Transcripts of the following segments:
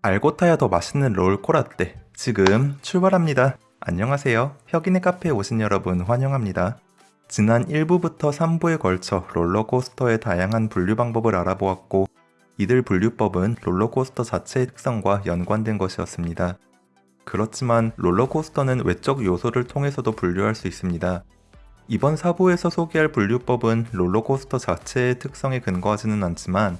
알고 타야 더 맛있는 롤코라떼 지금 출발합니다. 안녕하세요. 혁인의 카페에 오신 여러분 환영합니다. 지난 1부부터 3부에 걸쳐 롤러코스터의 다양한 분류 방법을 알아보았고 이들 분류법은 롤러코스터 자체의 특성과 연관된 것이었습니다. 그렇지만 롤러코스터는 외적 요소를 통해서도 분류할 수 있습니다. 이번 4부에서 소개할 분류법은 롤러코스터 자체의 특성에 근거하지는 않지만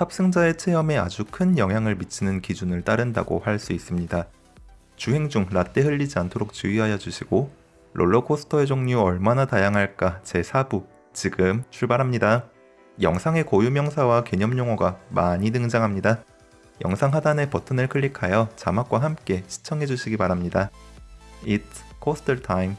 탑승자의 체험에 아주 큰 영향을 미치는 기준을 따른다고 할 수 있습니다. 주행 중 라떼 흘리지 않도록 주의하여 주시고 롤러코스터의 종류 얼마나 다양할까 제4부 지금 출발합니다. 영상의 고유명사와 개념 용어가 많이 등장합니다. 영상 하단의 버튼을 클릭하여 자막과 함께 시청해 주시기 바랍니다. It's coaster time.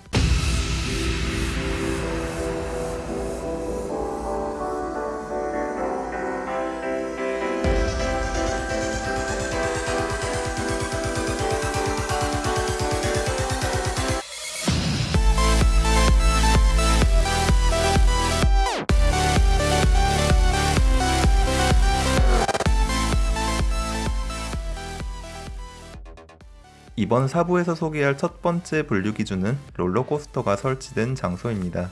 이번 4부에서 소개할 첫 번째 분류 기준은 롤러코스터가 설치된 장소입니다.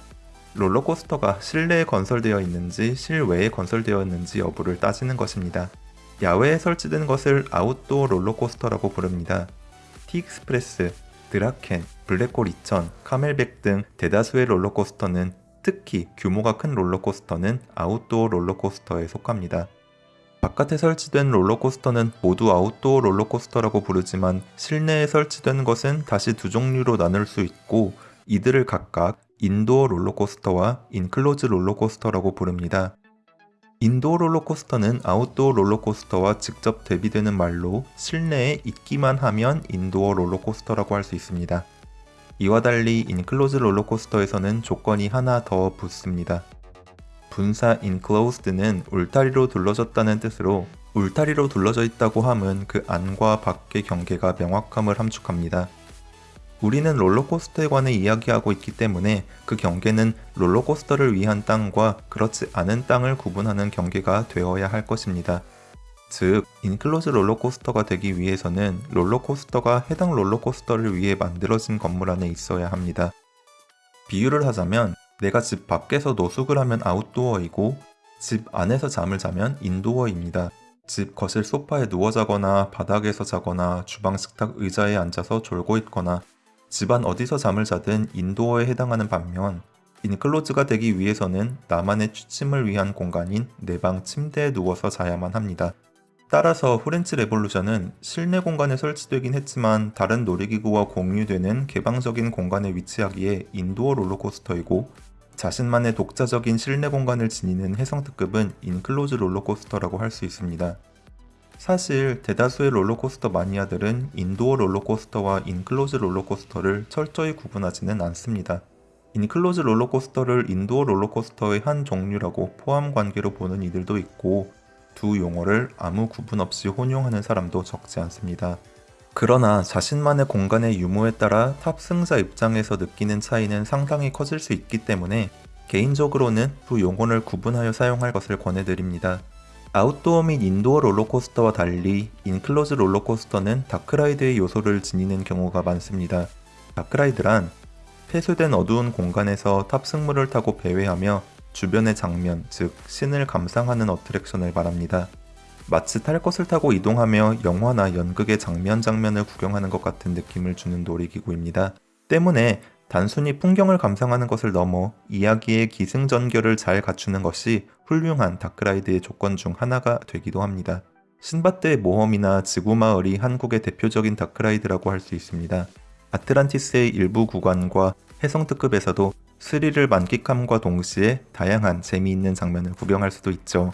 롤러코스터가 실내에 건설되어 있는지 실외에 건설되어 있는지 여부를 따지는 것입니다. 야외에 설치된 것을 아웃도어 롤러코스터라고 부릅니다. T Express, 드라켄, 블랙홀 2000, 카멜백 등 대다수의 롤러코스터는 특히 규모가 큰 롤러코스터는 아웃도어 롤러코스터에 속합니다. 바깥에 설치된 롤러코스터는 모두 아웃도어 롤러코스터라고 부르지만 실내에 설치된 것은 다시 두 종류로 나눌 수 있고 이들을 각각 indoor 롤러코스터와 enclosed 롤러코스터라고 부릅니다. indoor 롤러코스터는 아웃도어 롤러코스터와 직접 대비되는 말로 실내에 있기만 하면 indoor 롤러코스터라고 할 수 있습니다. 이와 달리 enclosed 롤러코스터에서는 조건이 하나 더 붙습니다. 분사 enclosed는 울타리로 둘러졌다는 뜻으로 울타리로 둘러져 있다고 함은 그 안과 밖의 경계가 명확함을 함축합니다. 우리는 롤러코스터에 관해 이야기하고 있기 때문에 그 경계는 롤러코스터를 위한 땅과 그렇지 않은 땅을 구분하는 경계가 되어야 할 것입니다. 즉, enclosed 롤러코스터가 되기 위해서는 롤러코스터가 해당 롤러코스터를 위해 만들어진 건물 안에 있어야 합니다. 비유를 하자면 내가 집 밖에서 노숙을 하면 아웃도어이고 집 안에서 잠을 자면 indoor입니다. 집 거실 소파에 누워 자거나 바닥에서 자거나 주방 식탁 의자에 앉아서 졸고 있거나 집안 어디서 잠을 자든 indoor에 해당하는 반면 enclosed가 되기 위해서는 나만의 취침을 위한 공간인 내 방 침대에 누워서 자야만 합니다. 따라서 후렌치 레볼루션은 실내 공간에 설치되긴 했지만 다른 놀이기구와 공유되는 개방적인 공간에 위치하기에 indoor 롤러코스터이고 자신만의 독자적인 실내 공간을 지니는 혜성특급은 enclosed 롤러코스터라고 할 수 있습니다. 사실 대다수의 롤러코스터 마니아들은 indoor 롤러코스터와 enclosed 롤러코스터를 철저히 구분하지는 않습니다. enclosed 롤러코스터를 indoor 롤러코스터의 한 종류라고 포함 관계로 보는 이들도 있고 두 용어를 아무 구분 없이 혼용하는 사람도 적지 않습니다. 그러나 자신만의 공간의 유무에 따라 탑승자 입장에서 느끼는 차이는 상당히 커질 수 있기 때문에 개인적으로는 두 용어를 구분하여 사용할 것을 권해드립니다. 아웃도어 및 indoor 롤러코스터와 달리 enclosed 롤러코스터는 dark ride의 요소를 지니는 경우가 많습니다. dark ride란 폐쇄된 어두운 공간에서 탑승물을 타고 배회하며 주변의 장면, 즉 신을 감상하는 attraction을 말합니다. 마치 탈 것을 타고 이동하며 영화나 연극의 장면 장면을 구경하는 것 같은 느낌을 주는 놀이기구입니다. 때문에 단순히 풍경을 감상하는 것을 넘어 이야기의 기승전결을 잘 갖추는 것이 훌륭한 dark ride의 조건 중 하나가 되기도 합니다. 신밧드의 모험이나 지구마을이 한국의 대표적인 dark ride라고 할 수 있습니다. 아틀란티스의 일부 구간과 혜성특급에서도 스릴을 만끽함과 동시에 다양한 재미있는 장면을 구경할 수도 있죠.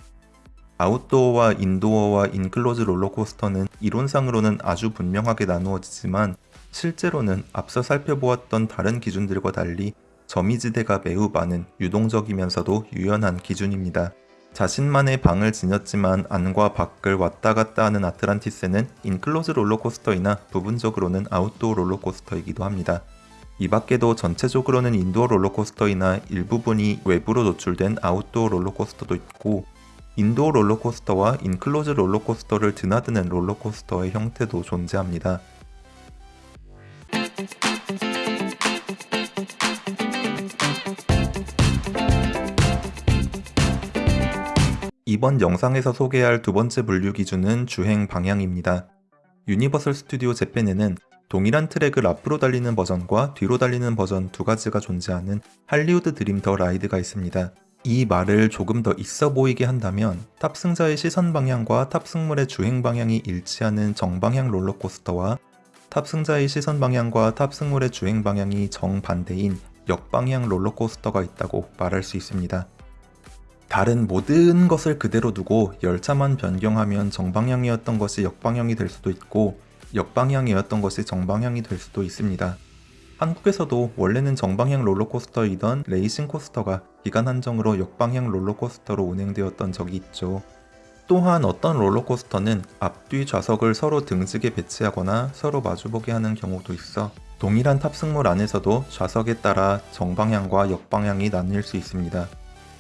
outdoor와 indoor와 enclosed 롤러코스터는 이론상으로는 아주 분명하게 나누어지지만 실제로는 앞서 살펴보았던 다른 기준들과 달리 점이지대가 매우 많은 유동적이면서도 유연한 기준입니다. 자신만의 방을 지녔지만 안과 밖을 왔다 갔다 하는 아틀란티스는 enclosed 롤러코스터이나 부분적으로는 아웃도어 롤러코스터이기도 합니다. 이 밖에도 전체적으로는 indoor 롤러코스터이나 일부분이 외부로 노출된 아웃도어 롤러코스터도 있고 indoor 롤러코스터와 enclosed 롤러코스터를 드나드는 롤러코스터의 형태도 존재합니다. 이번 영상에서 소개할 두 번째 분류 기준은 주행 방향입니다. 유니버설 스튜디오 재팬에는 동일한 트랙을 앞으로 달리는 버전과 뒤로 달리는 버전 두 가지가 존재하는 할리우드 드림 더 라이드가 있습니다. 이 말을 조금 더 있어 보이게 한다면 탑승자의 시선 방향과 탑승물의 주행 방향이 일치하는 정방향 롤러코스터와 탑승자의 시선 방향과 탑승물의 주행 방향이 정반대인 역방향 롤러코스터가 있다고 말할 수 있습니다. 다른 모든 것을 그대로 두고 열차만 변경하면 정방향이었던 것이 역방향이 될 수도 있고 역방향이었던 것이 정방향이 될 수도 있습니다. 한국에서도 원래는 정방향 롤러코스터이던 레이싱 코스터가 기간 한정으로 역방향 롤러코스터로 운행되었던 적이 있죠. 또한 어떤 롤러코스터는 앞뒤 좌석을 서로 등직에 배치하거나 서로 마주보게 하는 경우도 있어 동일한 탑승물 안에서도 좌석에 따라 정방향과 역방향이 나뉠 수 있습니다.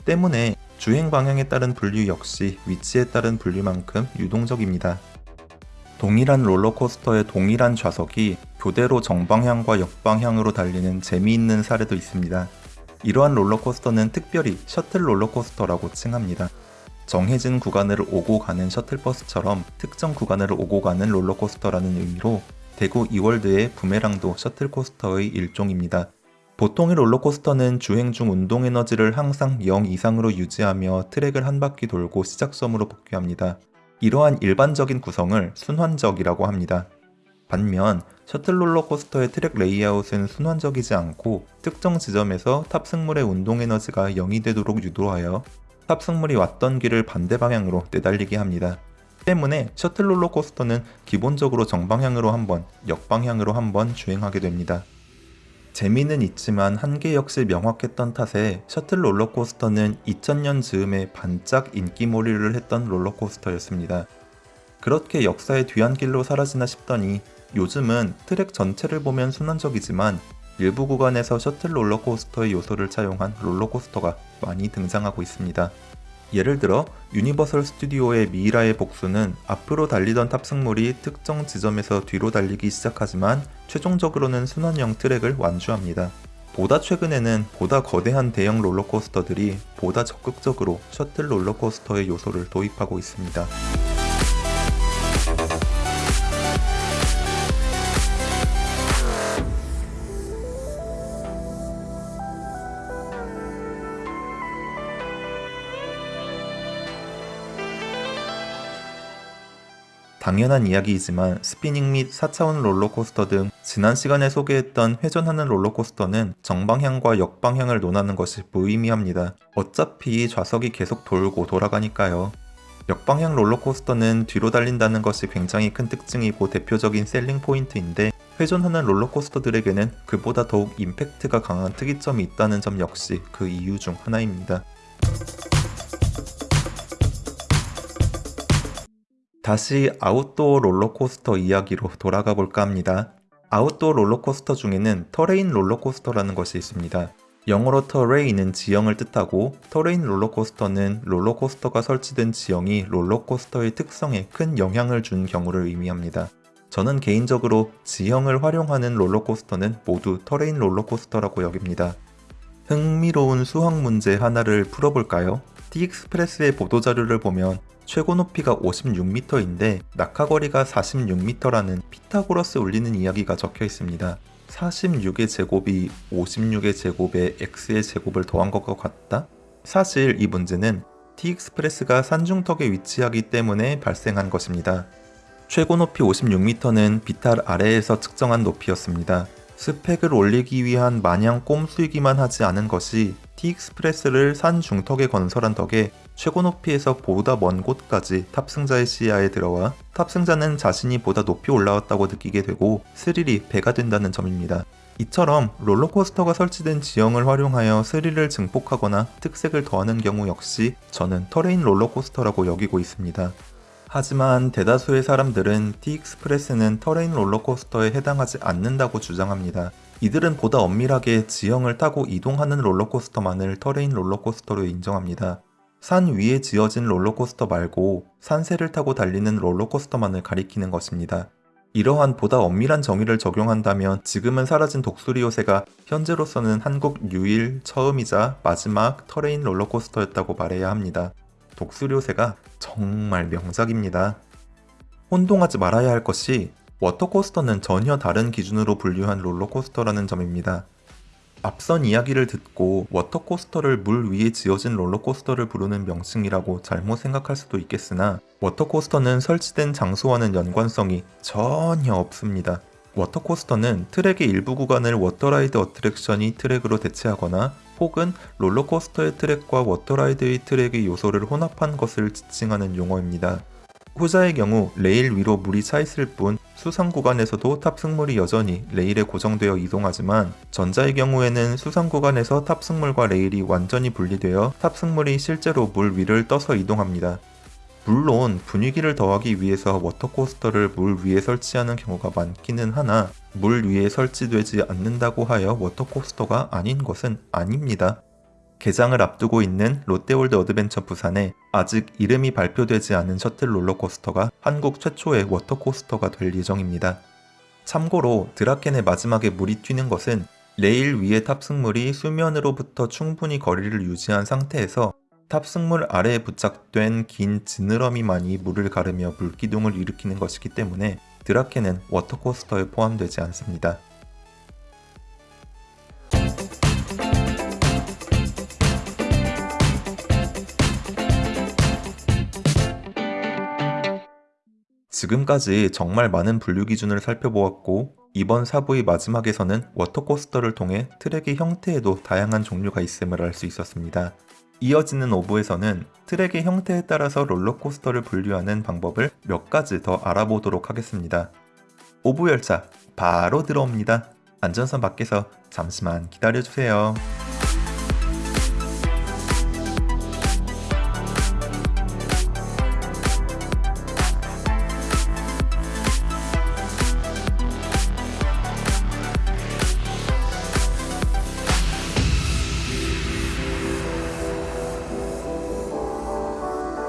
때문에 주행 방향에 따른 분류 역시 위치에 따른 분류만큼 유동적입니다. 동일한 롤러코스터의 동일한 좌석이 교대로 정방향과 역방향으로 달리는 재미있는 사례도 있습니다. 이러한 롤러코스터는 특별히 셔틀 롤러코스터라고 칭합니다. 정해진 구간을 오고 가는 셔틀버스처럼 특정 구간을 오고 가는 롤러코스터라는 의미로 대구 이월드의 부메랑도 셔틀코스터의 일종입니다. 보통의 롤러코스터는 주행 중 운동 에너지를 항상 0 이상으로 유지하며 트랙을 한 바퀴 돌고 시작점으로 복귀합니다. 이러한 일반적인 구성을 순환적이라고 합니다. 반면 셔틀 롤러코스터의 트랙 레이아웃은 순환적이지 않고 특정 지점에서 탑승물의 운동 에너지가 0이 되도록 유도하여 탑승물이 왔던 길을 반대 방향으로 내달리게 합니다. 때문에 셔틀 롤러코스터는 기본적으로 정방향으로 한 번, 역방향으로 한번 주행하게 됩니다. 재미는 있지만 한계 역시 명확했던 탓에 셔틀 롤러코스터는 2000년 즈음에 반짝 인기몰이를 했던 롤러코스터였습니다. 그렇게 역사의 뒤안길로 사라지나 싶더니 요즘은 트랙 전체를 보면 순환적이지만 일부 구간에서 셔틀 롤러코스터의 요소를 차용한 롤러코스터가 많이 등장하고 있습니다. 예를 들어 유니버설 스튜디오의 미이라의 복수는 앞으로 달리던 탑승물이 특정 지점에서 뒤로 달리기 시작하지만 최종적으로는 순환형 트랙을 완주합니다. 보다 최근에는 보다 거대한 대형 롤러코스터들이 보다 적극적으로 셔틀 롤러코스터의 요소를 도입하고 있습니다. 당연한 이야기이지만 스피닝 및 4차원 롤러코스터 등 지난 시간에 소개했던 회전하는 롤러코스터는 정방향과 역방향을 논하는 것이 무의미합니다. 어차피 좌석이 계속 돌고 돌아가니까요. 역방향 롤러코스터는 뒤로 달린다는 것이 굉장히 큰 특징이고 대표적인 selling point인데 회전하는 롤러코스터들에게는 그보다 더욱 임팩트가 강한 특이점이 있다는 점 역시 그 이유 중 하나입니다. 다시 아웃도어 롤러코스터 이야기로 돌아가 볼까 합니다. 아웃도어 롤러코스터 중에는 terrain 롤러코스터라는 것이 있습니다. 영어로 terrain은 지형을 뜻하고 terrain 롤러코스터는 롤러코스터가 설치된 지형이 롤러코스터의 특성에 큰 영향을 준 경우를 의미합니다. 저는 개인적으로 지형을 활용하는 롤러코스터는 모두 terrain 롤러코스터라고 여깁니다. 흥미로운 수학 문제 하나를 풀어볼까요? T익스프레스의 보도자료를 보면 최고 높이가 56m인데 낙하거리가 46m라는 피타고라스 울리는 이야기가 적혀 있습니다. 46의 제곱이 56의 제곱에 x의 제곱을 더한 것과 같다? 사실 이 문제는 T익스프레스가 산중턱에 위치하기 때문에 발생한 것입니다. 최고 높이 56m는 비탈 아래에서 측정한 높이였습니다. 스펙을 올리기 위한 마냥 꼼수이기만 하지 않은 것이 T익스프레스를 산 중턱에 건설한 덕에 최고 높이에서 보다 먼 곳까지 탑승자의 시야에 들어와 탑승자는 자신이 보다 높이 올라왔다고 느끼게 되고 스릴이 배가 된다는 점입니다. 이처럼 롤러코스터가 설치된 지형을 활용하여 스릴을 증폭하거나 특색을 더하는 경우 역시 저는 terrain 롤러코스터라고 여기고 있습니다. 하지만 대다수의 사람들은 T익스프레스는 terrain 롤러코스터에 해당하지 않는다고 주장합니다. 이들은 보다 엄밀하게 지형을 타고 이동하는 롤러코스터만을 terrain 롤러코스터로 인정합니다. 산 위에 지어진 롤러코스터 말고 산세를 타고 달리는 롤러코스터만을 가리키는 것입니다. 이러한 보다 엄밀한 정의를 적용한다면 지금은 사라진 독수리 요새가 현재로서는 한국 유일, 처음이자 마지막 terrain 롤러코스터였다고 말해야 합니다. 독수리 요새가 정말 명작입니다. 혼동하지 말아야 할 것이 water coaster는 전혀 다른 기준으로 분류한 롤러코스터라는 점입니다. 앞선 이야기를 듣고 water coaster를 물 위에 지어진 롤러코스터를 부르는 명칭이라고 잘못 생각할 수도 있겠으나 water coaster는 설치된 장소와는 연관성이 전혀 없습니다. water coaster는 트랙의 일부 구간을 water ride attraction의 트랙으로 대체하거나 혹은 롤러코스터의 트랙과 water ride의 트랙의 요소를 혼합한 것을 지칭하는 용어입니다. 후자의 경우 레일 위로 물이 차 있을 뿐 수상 구간에서도 탑승물이 여전히 레일에 고정되어 이동하지만 전자의 경우에는 수상 구간에서 탑승물과 레일이 완전히 분리되어 탑승물이 실제로 물 위를 떠서 이동합니다. 물론 분위기를 더하기 위해서 water coaster를 물 위에 설치하는 경우가 많기는 하나 물 위에 설치되지 않는다고 하여 water coaster가 아닌 것은 아닙니다. 개장을 앞두고 있는 롯데월드 어드벤처 부산에 아직 이름이 발표되지 않은 셔틀 롤러코스터가 한국 최초의 water coaster가 될 예정입니다. 참고로 드라켄의 마지막에 물이 튀는 것은 레일 위의 탑승물이 수면으로부터 충분히 거리를 유지한 상태에서 탑승물 아래에 부착된 긴 지느러미만이 물을 가르며 물기둥을 일으키는 것이기 때문에 드라켄은 water coaster에 포함되지 않습니다. 지금까지 정말 많은 분류 기준을 살펴보았고 이번 사부의 마지막에서는 water coaster를 통해 트랙의 형태에도 다양한 종류가 있음을 알 수 있었습니다. 이어지는 오부에서는 트랙의 형태에 따라서 롤러코스터를 분류하는 방법을 몇 가지 더 알아보도록 하겠습니다. 오부 열차 바로 들어옵니다. 안전선 밖에서 잠시만 기다려주세요.